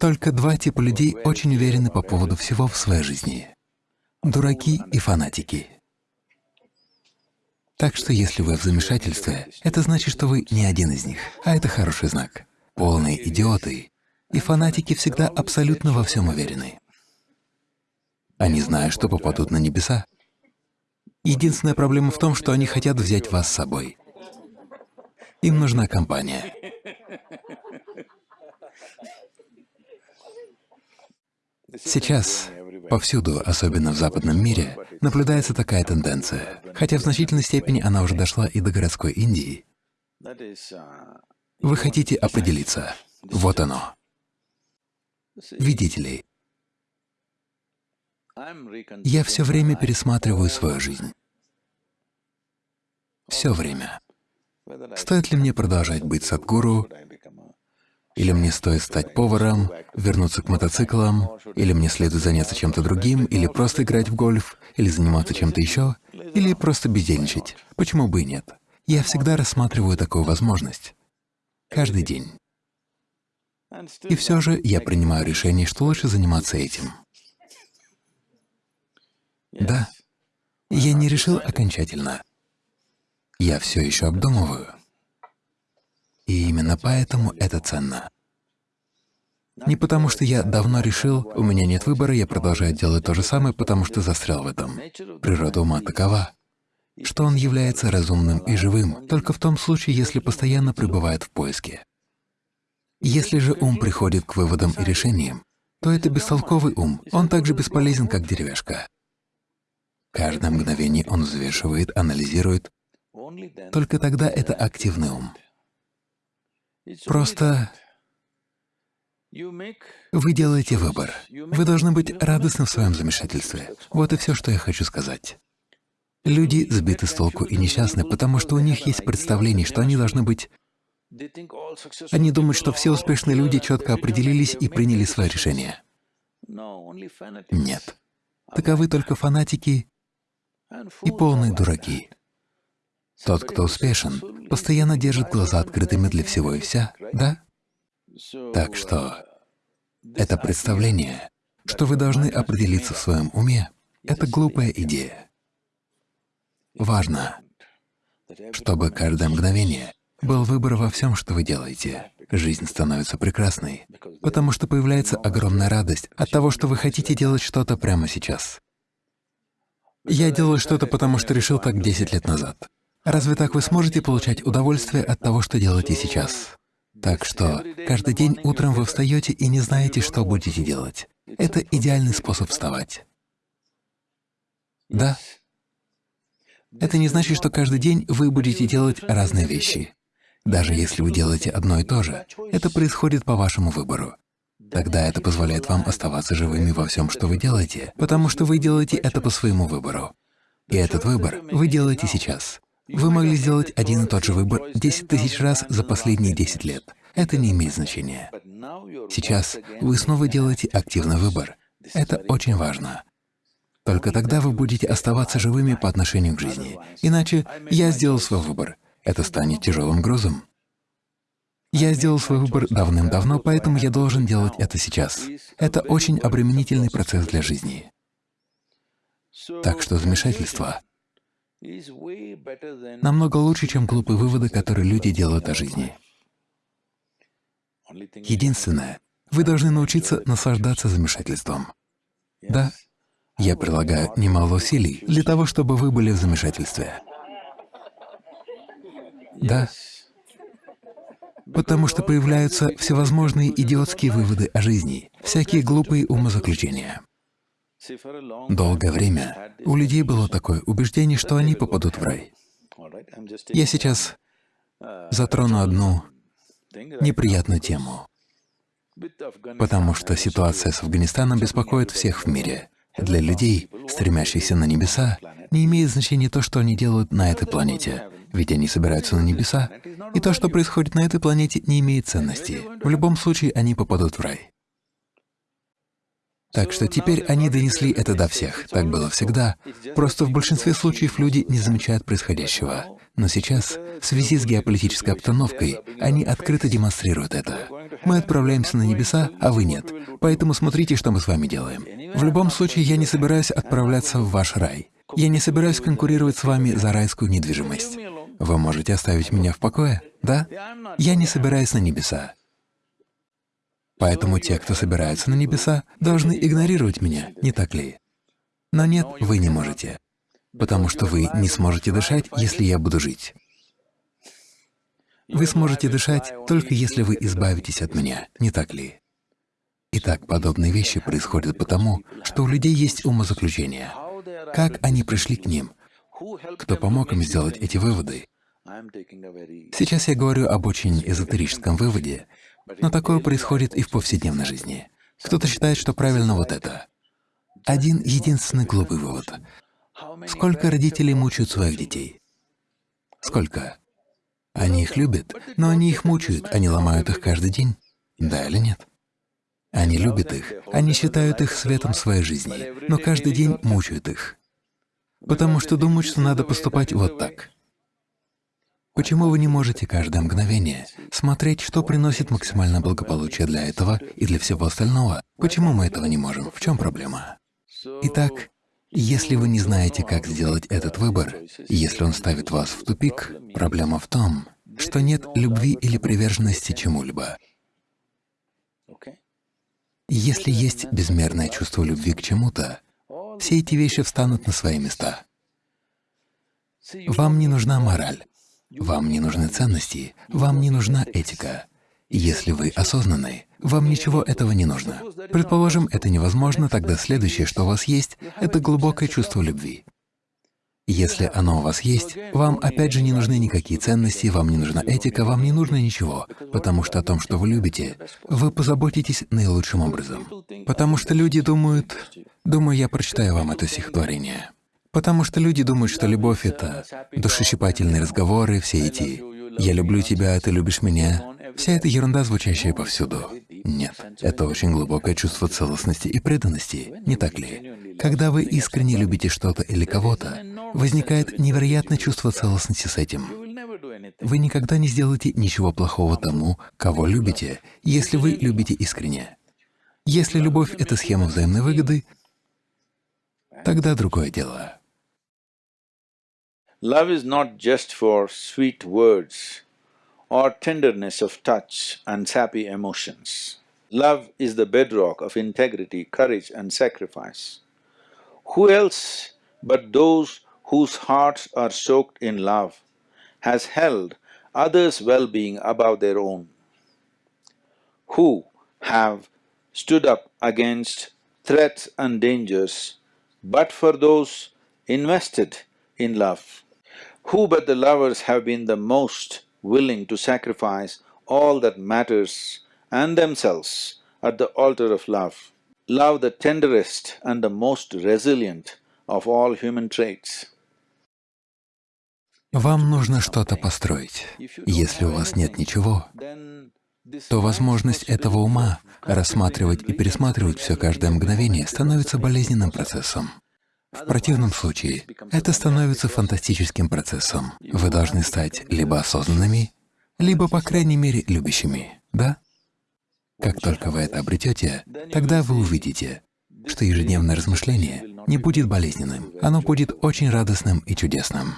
Только два типа людей очень уверены по поводу всего в своей жизни — дураки и фанатики. Так что если вы в замешательстве, это значит, что вы не один из них, а это хороший знак. Полные идиоты и фанатики всегда абсолютно во всем уверены. Они знают, что попадут на небеса. Единственная проблема в том, что они хотят взять вас с собой. Им нужна компания. Сейчас повсюду, особенно в западном мире, наблюдается такая тенденция, хотя в значительной степени она уже дошла и до городской Индии. Вы хотите определиться. Вот оно. Видите ли, я все время пересматриваю свою жизнь. Все время. Стоит ли мне продолжать быть садгуру, или мне стоит стать поваром, вернуться к мотоциклам, или мне следует заняться чем-то другим, или просто играть в гольф, или заниматься чем-то еще, или просто бездельничать. Почему бы и нет? Я всегда рассматриваю такую возможность. Каждый день. И все же я принимаю решение, что лучше заниматься этим. Да, я не решил окончательно. Я все еще обдумываю. И именно поэтому это ценно. Не потому, что я давно решил, у меня нет выбора, я продолжаю делать то же самое, потому что застрял в этом. Природа ума такова, что он является разумным и живым только в том случае, если постоянно пребывает в поиске. Если же ум приходит к выводам и решениям, то это бестолковый ум, он так же бесполезен, как деревяшка. Каждое мгновение он взвешивает, анализирует, только тогда это активный ум. Просто вы делаете выбор. Вы должны быть радостны в своем замешательстве. Вот и все, что я хочу сказать. Люди сбиты с толку и несчастны, потому что у них есть представление, что они должны быть... Они думают, что все успешные люди четко определились и приняли свое решение. Нет. Таковы только фанатики и полные дураки. Тот, кто успешен, постоянно держит глаза открытыми для всего и вся, да? Так что это представление, что вы должны определиться в своем уме, это глупая идея. Важно, чтобы каждое мгновение был выбор во всем, что вы делаете. Жизнь становится прекрасной, потому что появляется огромная радость от того, что вы хотите делать что-то прямо сейчас. Я делаю что-то, потому что решил так 10 лет назад. Разве так вы сможете получать удовольствие от того, что делаете сейчас? Так что каждый день утром вы встаете и не знаете, что будете делать. Это идеальный способ вставать. Да? Это не значит, что каждый день вы будете делать разные вещи. Даже если вы делаете одно и то же, это происходит по вашему выбору. Тогда это позволяет вам оставаться живыми во всем, что вы делаете, потому что вы делаете это по своему выбору. И этот выбор вы делаете сейчас. Вы могли сделать один и тот же выбор 10 тысяч раз за последние 10 лет. Это не имеет значения. Сейчас вы снова делаете активный выбор. Это очень важно. Только тогда вы будете оставаться живыми по отношению к жизни. Иначе я сделал свой выбор. Это станет тяжелым грузом. Я сделал свой выбор давным-давно, поэтому я должен делать это сейчас. Это очень обременительный процесс для жизни. Так что замешательство намного лучше, чем глупые выводы, которые люди делают о жизни. Единственное, вы должны научиться наслаждаться замешательством. Да, я прилагаю немало усилий для того, чтобы вы были в замешательстве. Да, потому что появляются всевозможные идиотские выводы о жизни, всякие глупые умозаключения. Долгое время у людей было такое убеждение, что они попадут в рай. Я сейчас затрону одну неприятную тему, потому что ситуация с Афганистаном беспокоит всех в мире. Для людей, стремящихся на небеса, не имеет значения то, что они делают на этой планете, ведь они собираются на небеса, и то, что происходит на этой планете, не имеет ценности. В любом случае они попадут в рай. Так что теперь они донесли это до всех. Так было всегда. Просто в большинстве случаев люди не замечают происходящего. Но сейчас, в связи с геополитической обстановкой, они открыто демонстрируют это. Мы отправляемся на небеса, а вы нет. Поэтому смотрите, что мы с вами делаем. В любом случае, я не собираюсь отправляться в ваш рай. Я не собираюсь конкурировать с вами за райскую недвижимость. Вы можете оставить меня в покое, да? Я не собираюсь на небеса. Поэтому те, кто собираются на небеса, должны игнорировать меня, не так ли? Но нет, вы не можете потому что вы не сможете дышать, если я буду жить. Вы сможете дышать только если вы избавитесь от меня, не так ли? Итак, подобные вещи происходят потому, что у людей есть умозаключения. Как они пришли к ним? Кто помог им сделать эти выводы? Сейчас я говорю об очень эзотерическом выводе, но такое происходит и в повседневной жизни. Кто-то считает, что правильно вот это. Один единственный глупый вывод. Сколько родителей мучают своих детей? Сколько? Они их любят, но они их мучают, они ломают их каждый день. Да или нет? Они любят их, они считают их светом своей жизни, но каждый день мучают их, потому что думают, что надо поступать вот так. Почему вы не можете каждое мгновение смотреть, что приносит максимальное благополучие для этого и для всего остального? Почему мы этого не можем? В чем проблема? Итак, если вы не знаете, как сделать этот выбор, если он ставит вас в тупик, проблема в том, что нет любви или приверженности чему-либо. Если есть безмерное чувство любви к чему-то, все эти вещи встанут на свои места. Вам не нужна мораль, вам не нужны ценности, вам не нужна этика. Если вы осознанны, вам ничего этого не нужно. Предположим, это невозможно, тогда следующее, что у вас есть, — это глубокое чувство любви. Если оно у вас есть, вам опять же не нужны никакие ценности, вам не нужна этика, вам не нужно ничего, потому что о том, что вы любите, вы позаботитесь наилучшим образом. Потому что люди думают... Думаю, я прочитаю вам это стихотворение. Потому что люди думают, что любовь — это душещипательные разговоры, все эти «я люблю тебя, ты любишь меня», Вся эта ерунда, звучащая повсюду. Нет, это очень глубокое чувство целостности и преданности, не так ли? Когда вы искренне любите что-то или кого-то, возникает невероятное чувство целостности с этим. Вы никогда не сделаете ничего плохого тому, кого любите, если вы любите искренне. Если любовь — это схема взаимной выгоды, тогда другое дело. Love is not just for sweet words. or tenderness of touch and sappy emotions. Love is the bedrock of integrity, courage and sacrifice. Who else but those whose hearts are soaked in love has held others' well-being above their own? Who have stood up against threats and dangers but for those invested in love? Who but the lovers have been the most willing to sacrifice all that matters and themselves at the altar of love. Love the tenderest and the most resilient of all human traits. Вам нужно что-то построить. Если у вас нет ничего, то возможность этого ума рассматривать и пересматривать все каждое мгновение становится болезненным процессом. В противном случае это становится фантастическим процессом. Вы должны стать либо осознанными, либо, по крайней мере, любящими, да? Как только вы это обретете, тогда вы увидите, что ежедневное размышление не будет болезненным, оно будет очень радостным и чудесным.